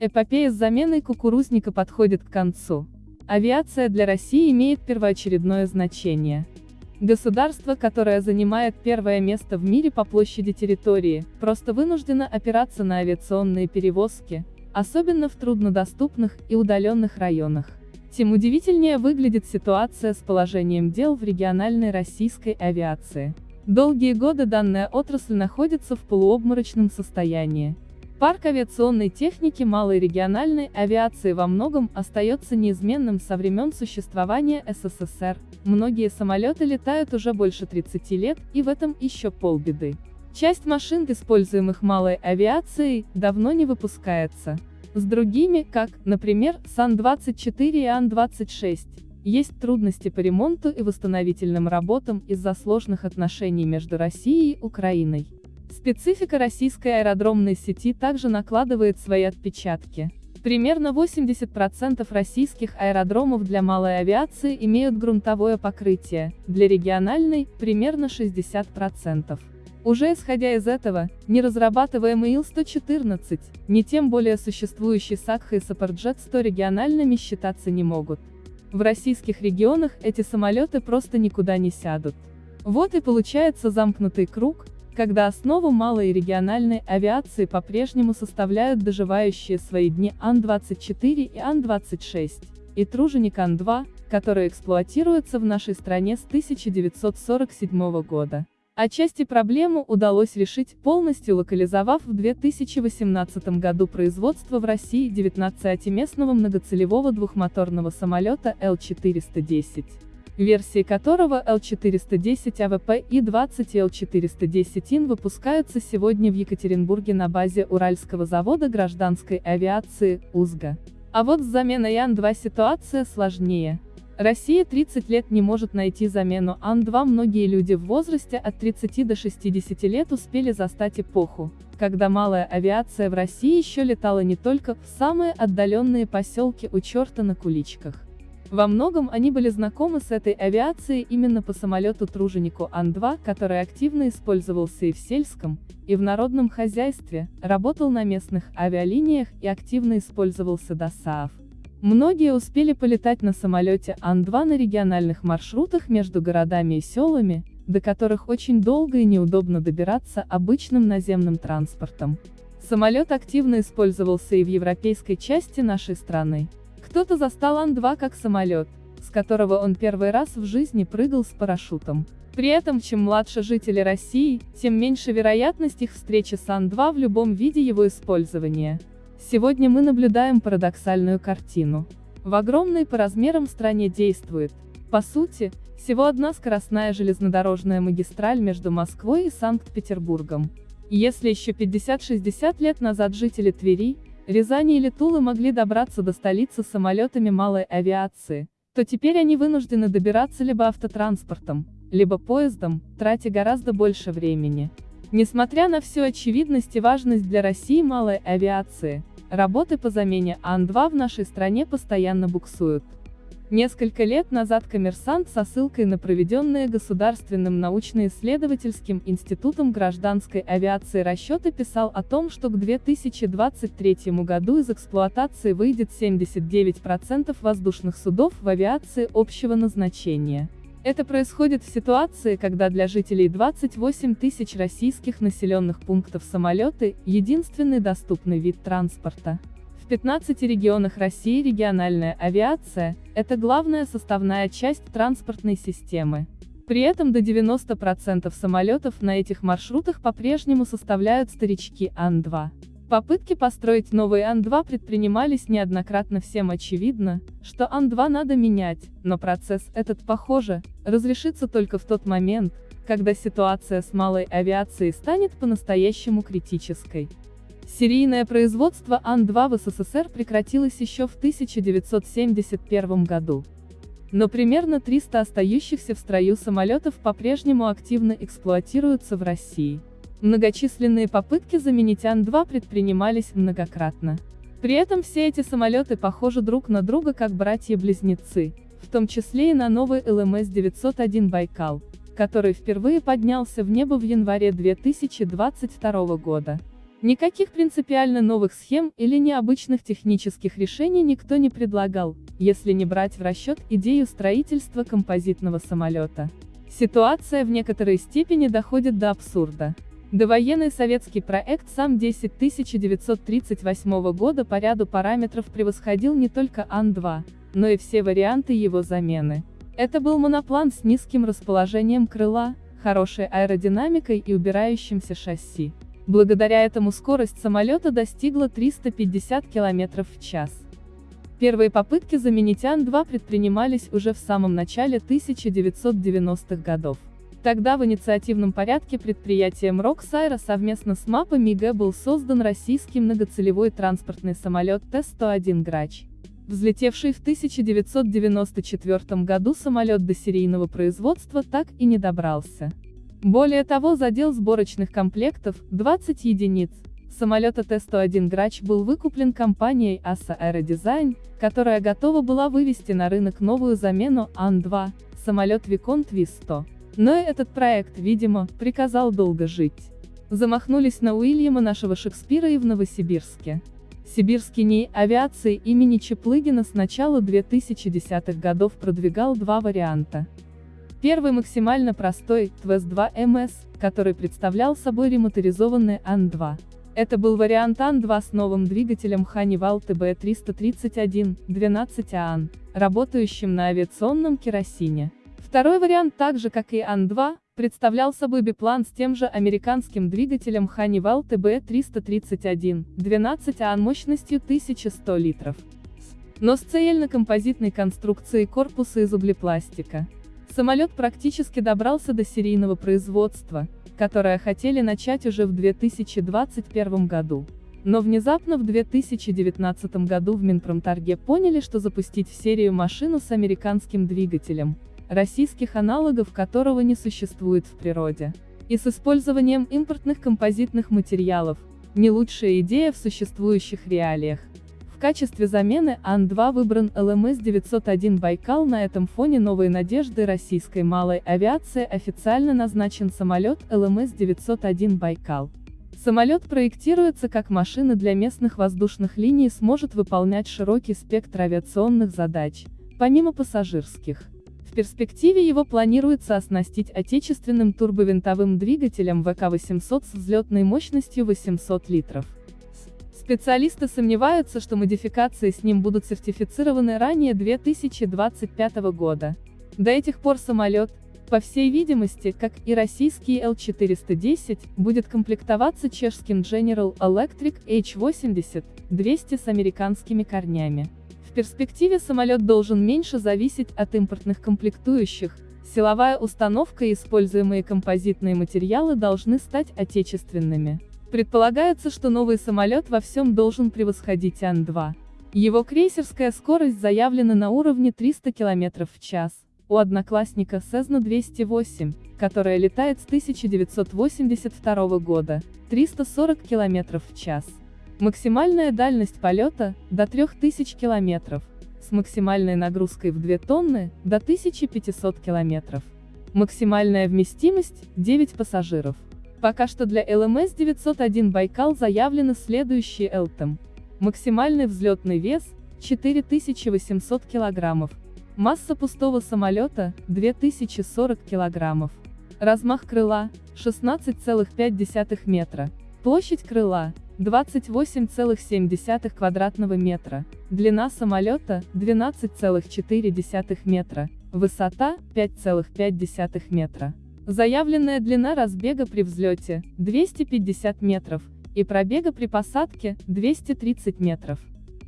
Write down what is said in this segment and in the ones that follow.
Эпопея с заменой кукурузника подходит к концу. Авиация для России имеет первоочередное значение. Государство, которое занимает первое место в мире по площади территории, просто вынуждено опираться на авиационные перевозки, особенно в труднодоступных и удаленных районах. Тем удивительнее выглядит ситуация с положением дел в региональной российской авиации. Долгие годы данная отрасль находится в полуобморочном состоянии. Парк авиационной техники малой региональной авиации во многом остается неизменным со времен существования СССР. Многие самолеты летают уже больше 30 лет, и в этом еще полбеды. Часть машин, используемых малой авиацией, давно не выпускается. С другими, как, например, Сан-24 и Ан-26, есть трудности по ремонту и восстановительным работам из-за сложных отношений между Россией и Украиной. Специфика российской аэродромной сети также накладывает свои отпечатки. Примерно 80% российских аэродромов для малой авиации имеют грунтовое покрытие, для региональной – примерно 60%. Уже исходя из этого, не разрабатываемый Ил-114, не тем более существующий Сакха и Сапарджет-100 региональными считаться не могут. В российских регионах эти самолеты просто никуда не сядут. Вот и получается замкнутый круг, когда основу малой и региональной авиации по-прежнему составляют доживающие свои дни Ан-24 и Ан-26, и труженик Ан-2, который эксплуатируется в нашей стране с 1947 года. Отчасти проблему удалось решить, полностью локализовав в 2018 году производство в России 19-местного многоцелевого двухмоторного самолета Л-410, версии которого Л-410 УВП-Е20 Л-410 ИН выпускаются сегодня в Екатеринбурге на базе Уральского завода гражданской авиации, УЗГА. А вот с заменой Ан-2 ситуация сложнее. Россия 30 лет не может найти замену Ан-2 многие люди в возрасте от 30 до 60 лет успели застать эпоху, когда малая авиация в России еще летала не только в самые отдаленные поселки у черта на куличках. Во многом они были знакомы с этой авиацией именно по самолету-труженику Ан-2, который активно использовался и в сельском, и в народном хозяйстве, работал на местных авиалиниях и активно использовался до СААФ. Многие успели полетать на самолете Ан-2 на региональных маршрутах между городами и селами, до которых очень долго и неудобно добираться обычным наземным транспортом. Самолет активно использовался и в европейской части нашей страны. Кто-то застал Ан-2 как самолет, с которого он первый раз в жизни прыгал с парашютом. При этом, чем младше жители России, тем меньше вероятность их встречи с Ан-2 в любом виде его использования. Сегодня мы наблюдаем парадоксальную картину. В огромной по размерам стране действует, по сути, всего одна скоростная железнодорожная магистраль между Москвой и Санкт-Петербургом. Если еще 50-60 лет назад жители Твери, Рязани или Тулы могли добраться до столицы самолетами малой авиации, то теперь они вынуждены добираться либо автотранспортом, либо поездом, тратя гораздо больше времени. Несмотря на всю очевидность и важность для России малой авиации, работы по замене Ан-2 в нашей стране постоянно буксуют. Несколько лет назад коммерсант со ссылкой на проведенные Государственным научно-исследовательским институтом гражданской авиации расчеты писал о том, что к 2023 году из эксплуатации выйдет 79% воздушных судов в авиации общего назначения. Это происходит в ситуации, когда для жителей 28 тысяч российских населенных пунктов самолеты – единственный доступный вид транспорта. В 15 регионах России региональная авиация – это главная составная часть транспортной системы. При этом до 90% самолетов на этих маршрутах по-прежнему составляют старички Ан-2. Попытки построить новый Ан-2 предпринимались неоднократно всем очевидно, что Ан-2 надо менять, но процесс этот, похоже, разрешится только в тот момент, когда ситуация с малой авиацией станет по-настоящему критической. Серийное производство Ан-2 в СССР прекратилось еще в 1971 году. Но примерно 300 остающихся в строю самолетов по-прежнему активно эксплуатируются в России. Многочисленные попытки заменить Ан-2 предпринимались многократно. При этом все эти самолеты похожи друг на друга как братья-близнецы, в том числе и на новый ЛМС-901 «Байкал», который впервые поднялся в небо в январе 2022 года. Никаких принципиально новых схем или необычных технических решений никто не предлагал, если не брать в расчет идею строительства композитного самолета. Ситуация в некоторой степени доходит до абсурда. Довоенный советский проект САМ-10 1938 года по ряду параметров превосходил не только Ан-2, но и все варианты его замены. Это был моноплан с низким расположением крыла, хорошей аэродинамикой и убирающимся шасси. Благодаря этому скорость самолета достигла 350 км в час. Первые попытки заменить Ан-2 предпринимались уже в самом начале 1990-х годов. Тогда в инициативном порядке предприятием Роксайра совместно с МАПа МИГ был создан российский многоцелевой транспортный самолет Т-101 «Грач». Взлетевший в 1994 году самолет до серийного производства так и не добрался. Более того задел сборочных комплектов, 20 единиц. Самолета Т-101 «Грач» был выкуплен компанией ASA Aerodesign, которая готова была вывести на рынок новую замену Ан-2, самолет Виконт Ви-100. Но и этот проект, видимо, приказал долго жить. Замахнулись на Уильяма нашего Шекспира и в Новосибирске. Сибирский НИИ авиации имени Чеплыгина с начала 2010-х годов продвигал два варианта. Первый максимально простой, ТВС-2МС, который представлял собой ремоторизованный Ан-2. Это был вариант Ан-2 с новым двигателем Honeywell TB331, 12 ААН, работающим на авиационном керосине. Второй вариант так же как и Ан-2, представлял собой биплан с тем же американским двигателем Honeywell TB331, 12 ААН мощностью 1100 литров. Но с цельно-композитной конструкцией корпуса из углепластика. Самолет практически добрался до серийного производства, которое хотели начать уже в 2021 году. Но внезапно в 2019 году в Минпромторге поняли, что запустить в серию машину с американским двигателем, российских аналогов которого не существует в природе, и с использованием импортных композитных материалов, не лучшая идея в существующих реалиях. В качестве замены Ан-2 выбран ЛМС-901 «Байкал» на этом фоне новой надежды российской малой авиации официально назначен самолет ЛМС-901 «Байкал». Самолет проектируется как машина для местных воздушных линий и сможет выполнять широкий спектр авиационных задач, помимо пассажирских. В перспективе его планируется оснастить отечественным турбовинтовым двигателем ВК-800 с взлетной мощностью 800 литров. Специалисты сомневаются, что модификации с ним будут сертифицированы ранее 2025 года. До этих пор самолет, по всей видимости, как и российский L410, будет комплектоваться чешским General Electric H80-200 с американскими корнями. В перспективе самолет должен меньше зависеть от импортных комплектующих, силовая установка и используемые композитные материалы должны стать отечественными. Предполагается, что новый самолет во всем должен превосходить Ан-2. Его крейсерская скорость заявлена на уровне 300 км в час. У одноклассника Cessna 208, которая летает с 1982 года, 340 км в час. Максимальная дальность полета – до 3000 км, с максимальной нагрузкой в 2 тонны – до 1500 км. Максимальная вместимость – 9 пассажиров. Пока что для ЛМС-901 «Байкал» заявлены следующие ЛТМ. Максимальный взлетный вес – 4800 кг. Масса пустого самолета – 2040 кг. Размах крыла – 16,5 метра. Площадь крыла – 28,7 квадратного метра. Длина самолета – 12,4 метра. Высота – 5,5 метра. Заявленная длина разбега при взлете – 250 метров, и пробега при посадке – 230 метров.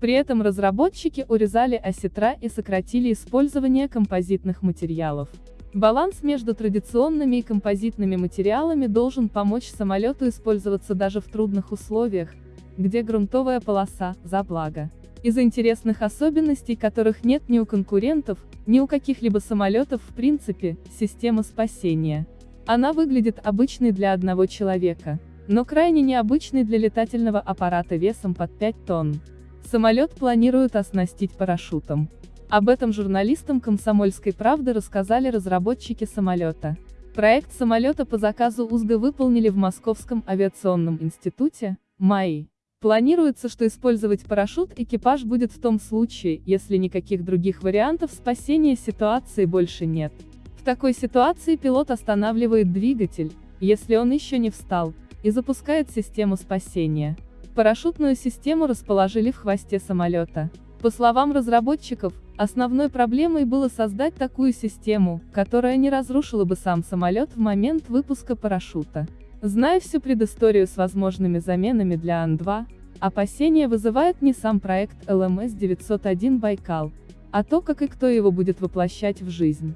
При этом разработчики урезали осетра и сократили использование композитных материалов. Баланс между традиционными и композитными материалами должен помочь самолету использоваться даже в трудных условиях, где грунтовая полоса – за благо. Из-за интересных особенностей, которых нет ни у конкурентов, ни у каких-либо самолетов в принципе, система спасения. Она выглядит обычной для одного человека, но крайне необычной для летательного аппарата весом под 5 тонн. Самолет планируют оснастить парашютом. Об этом журналистам «Комсомольской правды» рассказали разработчики самолета. Проект самолета по заказу УЗГ выполнили в Московском авиационном институте, МАИ. Планируется, что использовать парашют экипаж будет в том случае, если никаких других вариантов спасения ситуации больше нет. В такой ситуации пилот останавливает двигатель, если он еще не встал, и запускает систему спасения. Парашютную систему расположили в хвосте самолета. По словам разработчиков, основной проблемой было создать такую систему, которая не разрушила бы сам самолет в момент выпуска парашюта. Зная всю предысторию с возможными заменами для Ан-2, опасения вызывает не сам проект ЛМС-901 «Байкал», а то, как и кто его будет воплощать в жизнь.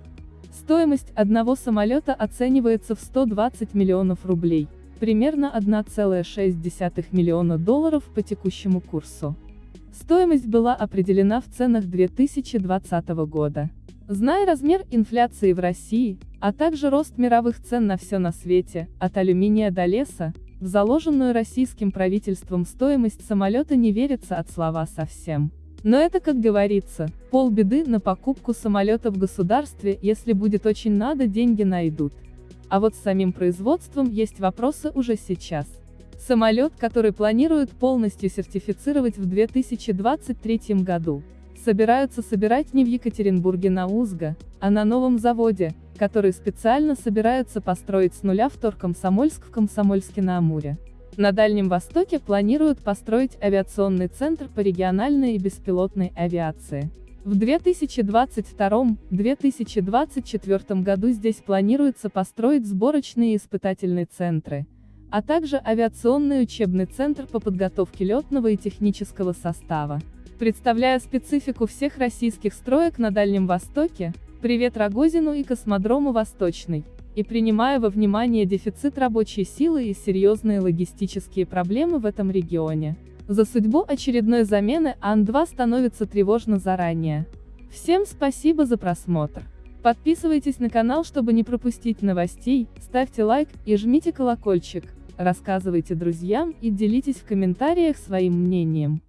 Стоимость одного самолета оценивается в 120 миллионов рублей, примерно 1,6 миллиона долларов по текущему курсу. Стоимость была определена в ценах 2020 года. Зная размер инфляции в России, а также рост мировых цен на все на свете, от алюминия до леса, в заложенную российским правительством стоимость самолета не верится от слова совсем. Но это, как говорится, полбеды на покупку самолета в государстве, если будет очень надо, деньги найдут. А вот с самим производством есть вопросы уже сейчас. Самолет, который планируют полностью сертифицировать в 2023 году собираются собирать не в Екатеринбурге на Узго, а на новом заводе, который специально собираются построить с нуля в Торкомсомольск в Комсомольске-на-Амуре. На Дальнем Востоке планируют построить авиационный центр по региональной и беспилотной авиации. В 2022-2024 году здесь планируется построить сборочные и испытательные центры, а также авиационный учебный центр по подготовке летного и технического состава. Представляя специфику всех российских строек на Дальнем Востоке, привет Рогозину и космодрому Восточный, и принимая во внимание дефицит рабочей силы и серьезные логистические проблемы в этом регионе. За судьбу очередной замены Ан-2 становится тревожно заранее. Всем спасибо за просмотр. Подписывайтесь на канал, чтобы не пропустить новостей, ставьте лайк и жмите колокольчик, рассказывайте друзьям и делитесь в комментариях своим мнением.